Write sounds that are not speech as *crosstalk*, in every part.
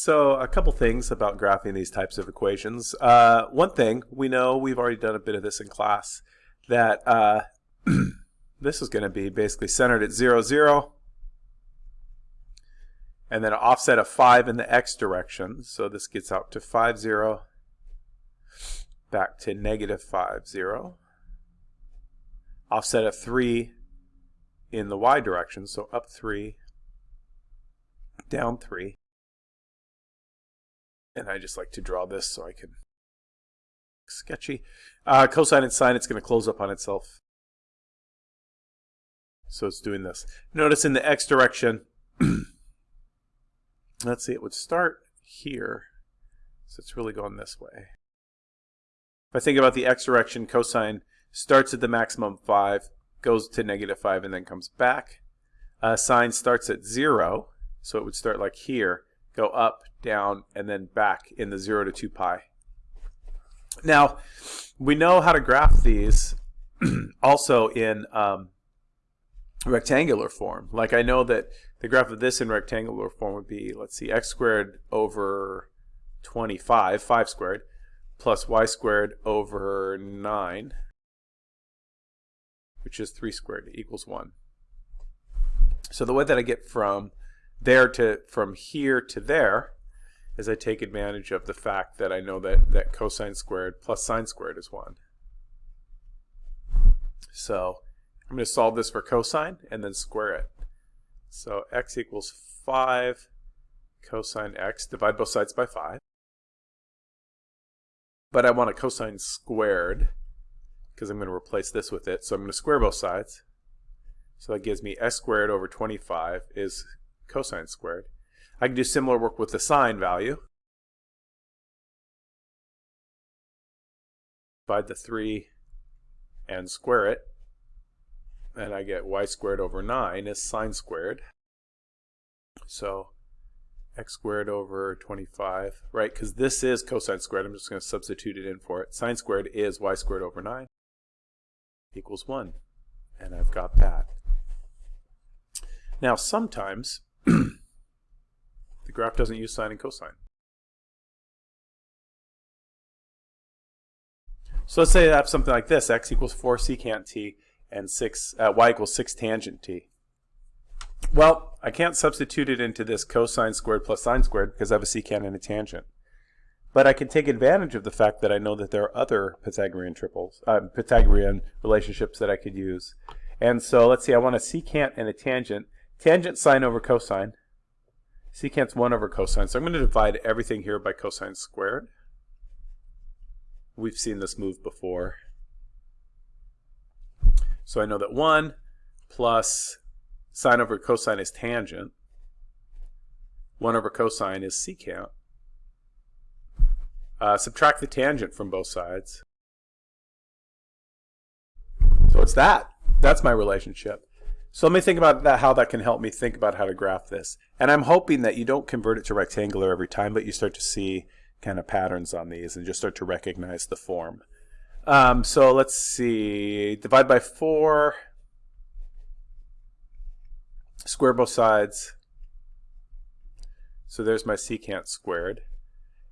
So a couple things about graphing these types of equations. Uh, one thing, we know, we've already done a bit of this in class, that uh, *clears throat* this is going to be basically centered at 0, 0, and then an offset of 5 in the x direction. So this gets out to 5, 0, back to negative 5, 0. Offset of 3 in the y direction, so up 3, down 3. And I just like to draw this so I can sketchy. Uh, cosine and sine, it's going to close up on itself. So it's doing this. Notice in the x direction, *clears throat* let's see, it would start here. So it's really going this way. If I think about the x direction, cosine starts at the maximum 5, goes to negative 5, and then comes back. Uh, sine starts at 0, so it would start like here, go up, down, and then back in the 0 to 2 pi. Now, we know how to graph these *clears throat* also in um, rectangular form. Like I know that the graph of this in rectangular form would be, let's see, x squared over 25, 5 squared, plus y squared over 9, which is 3 squared, equals 1. So the way that I get from there to from here to there is I take advantage of the fact that I know that, that cosine squared plus sine squared is 1. So I'm going to solve this for cosine and then square it. So x equals 5 cosine x, divide both sides by 5. But I want a cosine squared because I'm going to replace this with it. So I'm going to square both sides. So that gives me s squared over 25 is cosine squared. I can do similar work with the sine value. Divide the 3 and square it. And I get y squared over 9 is sine squared. So x squared over 25, right? Because this is cosine squared. I'm just going to substitute it in for it. Sine squared is y squared over 9 equals 1. And I've got that. Now, sometimes graph doesn't use sine and cosine. So let's say I have something like this, x equals 4 secant t and 6, uh, y equals 6 tangent t. Well, I can't substitute it into this cosine squared plus sine squared because I have a secant and a tangent. But I can take advantage of the fact that I know that there are other Pythagorean triples, uh, Pythagorean relationships that I could use. And so let's see, I want a secant and a tangent. Tangent sine over cosine. Secant's 1 over cosine. So I'm going to divide everything here by cosine squared. We've seen this move before. So I know that 1 plus sine over cosine is tangent. 1 over cosine is secant. Uh, subtract the tangent from both sides. So it's that. That's my relationship. So let me think about that, how that can help me think about how to graph this. And I'm hoping that you don't convert it to rectangular every time, but you start to see kind of patterns on these and just start to recognize the form. Um, so let's see, divide by 4, square both sides. So there's my secant squared.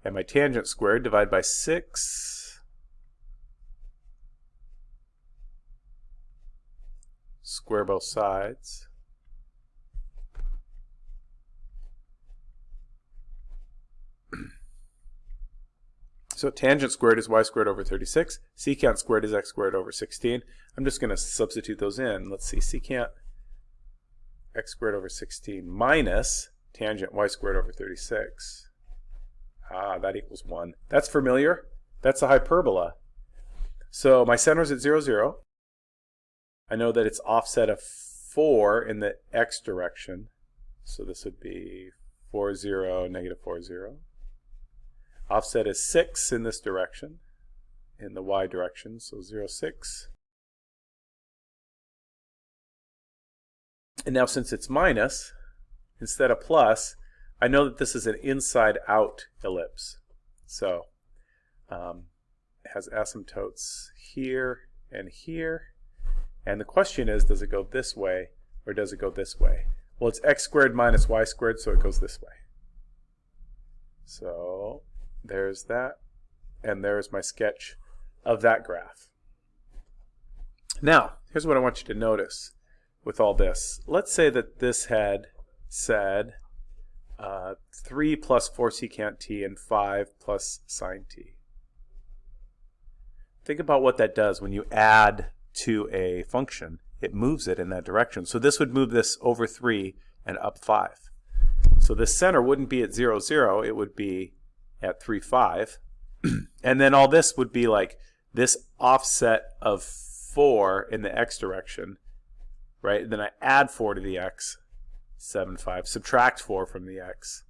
And my tangent squared, divide by 6. Square both sides. *clears throat* So tangent squared is y squared over 36. Secant squared is x squared over 16. I'm just going to substitute those in. Let's see, secant x squared over 16 minus tangent y squared over 36. Ah, that equals 1. That's familiar. That's a hyperbola. So my center is at 0, 0. I know that it's offset of 4 in the x direction. So this would be 4, 0, negative 4, 0. Offset is 6 in this direction, in the y direction, so 0, 6. And now since it's minus, instead of plus, I know that this is an inside-out ellipse. So um, it has asymptotes here and here. And the question is, does it go this way or does it go this way? Well, it's x squared minus y squared, so it goes this way. So there's that, and there's my sketch of that graph. Now, here's what I want you to notice with all this. Let's say that this had said uh, 3 plus 4 secant t and 5 plus sine t. Think about what that does when you add to a function. It moves it in that direction. So this would move this over 3 and up 5. So the center wouldn't be at 0, 0. It would be at 3, 5. *clears throat* and then all this would be like this offset of 4 in the x direction, right? then I add 4 to the x, 7, 5. Subtract 4 from the x,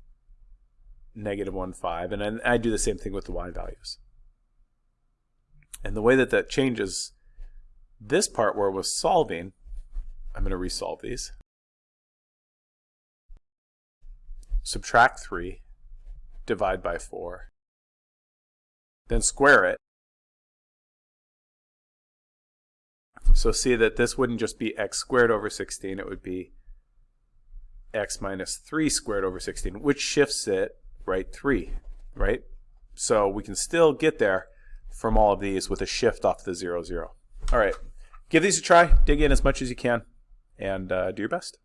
negative 1, 5. And then I do the same thing with the y values. And the way that that changes this part where it was solving, I'm going to resolve these. Subtract 3, divide by 4, then square it. So see that this wouldn't just be x squared over 16, it would be x minus 3 squared over 16, which shifts it, right, 3, right? So we can still get there from all of these with a shift off the 0, 0. All right, give these a try, dig in as much as you can, and uh, do your best.